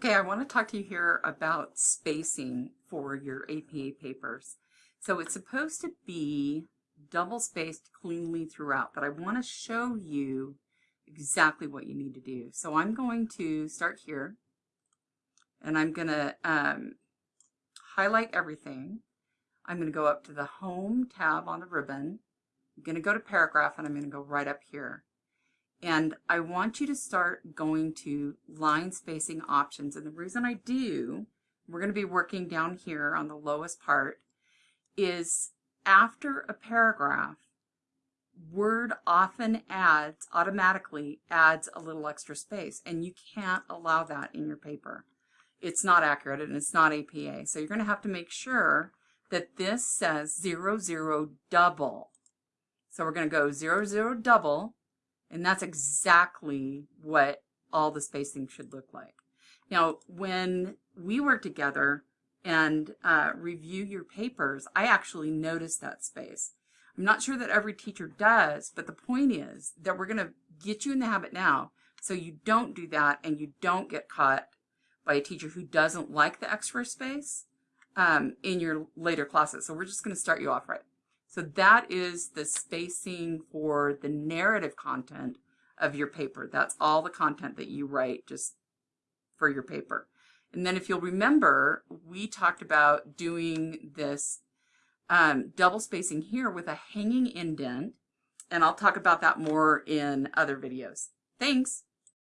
Okay, I want to talk to you here about spacing for your APA papers. So it's supposed to be double spaced cleanly throughout, but I want to show you exactly what you need to do. So I'm going to start here and I'm going to um, highlight everything. I'm going to go up to the Home tab on the ribbon. I'm going to go to Paragraph and I'm going to go right up here. And I want you to start going to line spacing options. And the reason I do, we're going to be working down here on the lowest part, is after a paragraph, Word often adds, automatically adds a little extra space. And you can't allow that in your paper. It's not accurate and it's not APA. So you're going to have to make sure that this says zero, zero, double. So we're going to go zero, zero, double and that's exactly what all the spacing should look like. Now, when we work together and uh, review your papers, I actually notice that space. I'm not sure that every teacher does, but the point is that we're going to get you in the habit now so you don't do that and you don't get caught by a teacher who doesn't like the extra space um, in your later classes. So we're just going to start you off right. So that is the spacing for the narrative content of your paper. That's all the content that you write just for your paper. And then if you'll remember, we talked about doing this um, double spacing here with a hanging indent, and I'll talk about that more in other videos. Thanks.